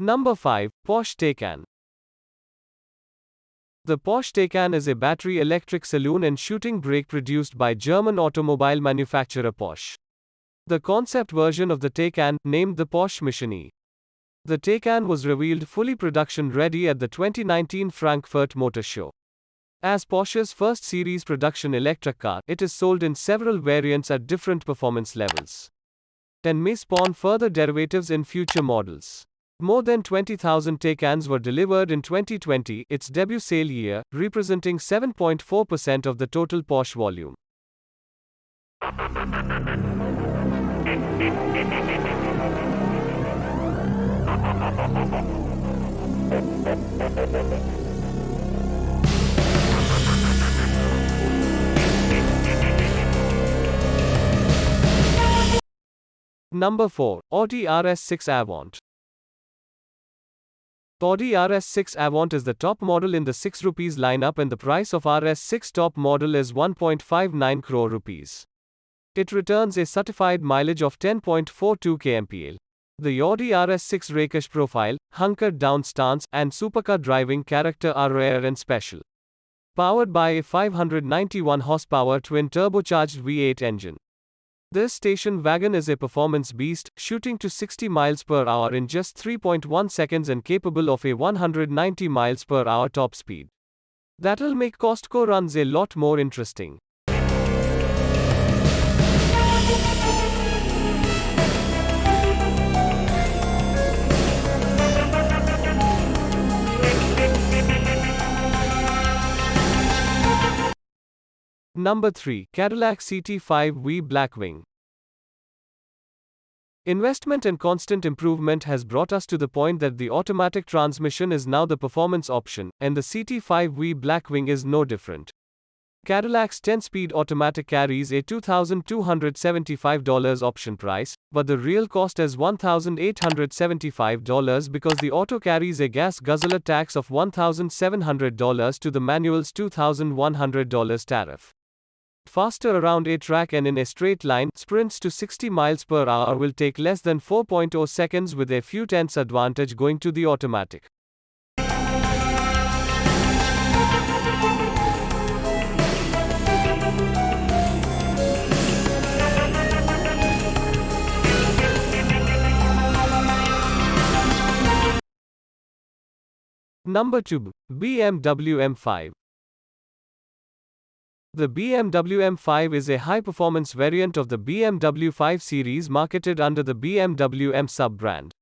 Number 5. Porsche Taycan. The Porsche Taycan is a battery electric saloon and shooting brake produced by German automobile manufacturer Porsche. The concept version of the Taycan, named the Porsche Mission E. The Taycan was revealed fully production ready at the 2019 Frankfurt Motor Show. As Porsche's first series production electric car, it is sold in several variants at different performance levels and may spawn further derivatives in future models. More than 20,000 Taycans were delivered in 2020, its debut sale year, representing 7.4% of the total Porsche volume. Number 4. Audi RS6 Avant. Audi RS6 Avant is the top model in the 6 rupees lineup and the price of RS6 top model is 1.59 crore rupees. It returns a certified mileage of 10.42 kmpl. The Audi RS6 rakish profile, hunkered down stance, and supercar driving character are rare and special. Powered by a 591 horsepower twin turbocharged V8 engine. This station wagon is a performance beast, shooting to 60 miles per hour in just 3.1 seconds and capable of a 190 miles per hour top speed. That'll make Costco runs a lot more interesting. Number 3. Cadillac CT5V Blackwing. Investment and constant improvement has brought us to the point that the automatic transmission is now the performance option, and the CT5V Blackwing is no different. Cadillac's 10 speed automatic carries a $2,275 option price, but the real cost is $1,875 because the auto carries a gas guzzler tax of $1,700 to the manual's $2,100 tariff faster around a track and in a straight line, sprints to 60 miles per hour will take less than 4.0 seconds with a few tenths advantage going to the automatic. Number 2. BMW M5 the BMW M5 is a high-performance variant of the BMW 5 Series marketed under the BMW M sub-brand.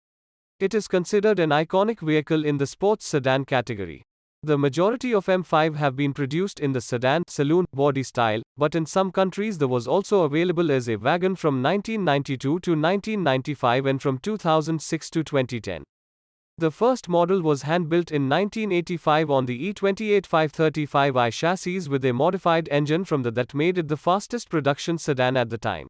It is considered an iconic vehicle in the sports sedan category. The majority of M5 have been produced in the sedan saloon body style, but in some countries there was also available as a wagon from 1992 to 1995 and from 2006 to 2010. The first model was hand-built in 1985 on the E28 535i chassis with a modified engine from the that made it the fastest production sedan at the time.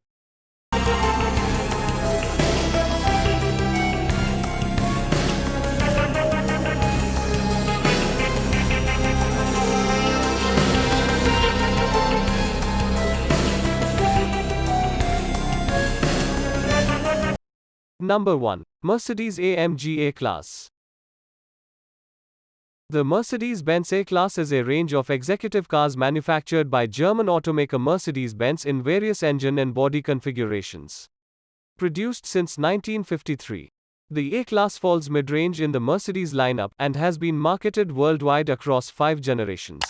Number 1. Mercedes AMG E-Class. The Mercedes-Benz E-Class is a range of executive cars manufactured by German automaker Mercedes-Benz in various engine and body configurations. Produced since 1953. The E-Class falls mid-range in the Mercedes lineup and has been marketed worldwide across five generations.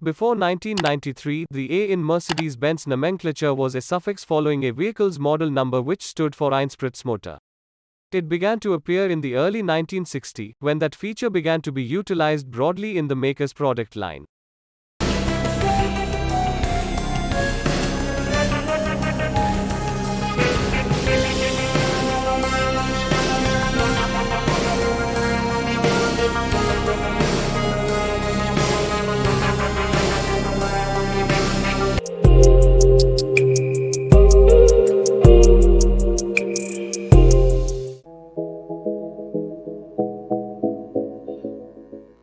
Before 1993, the A in Mercedes-Benz nomenclature was a suffix following a vehicle's model number which stood for Einspritzmotor. It began to appear in the early 1960s, when that feature began to be utilized broadly in the maker's product line.